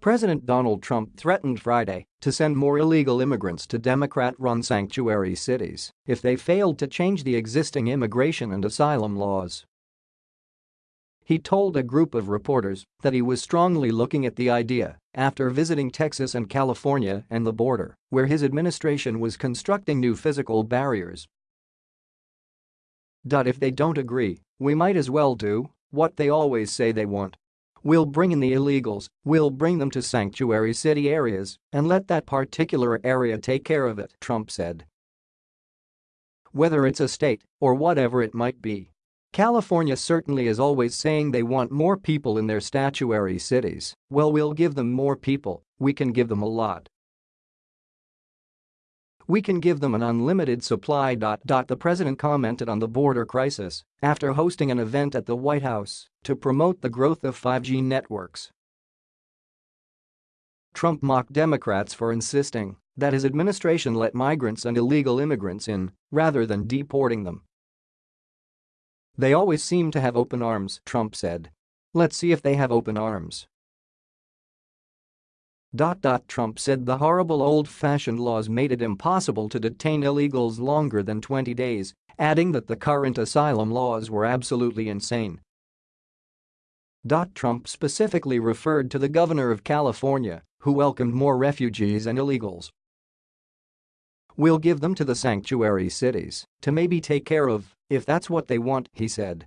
President Donald Trump threatened Friday to send more illegal immigrants to Democrat-run sanctuary cities if they failed to change the existing immigration and asylum laws. He told a group of reporters that he was strongly looking at the idea after visiting Texas and California and the border, where his administration was constructing new physical barriers. If they don't agree, we might as well do what they always say they want. We'll bring in the illegals, we'll bring them to sanctuary city areas and let that particular area take care of it, Trump said. Whether it's a state or whatever it might be. California certainly is always saying they want more people in their statuary cities, well we'll give them more people, we can give them a lot. We can give them an unlimited supply. The president commented on the border crisis after hosting an event at the White House to promote the growth of 5G networks. Trump mocked Democrats for insisting that his administration let migrants and illegal immigrants in rather than deporting them. They always seem to have open arms, Trump said. Let's see if they have open arms. Trump said the horrible old-fashioned laws made it impossible to detain illegals longer than 20 days, adding that the current asylum laws were absolutely insane. Trump specifically referred to the governor of California, who welcomed more refugees and illegals. We'll give them to the sanctuary cities to maybe take care of, if that's what they want, he said.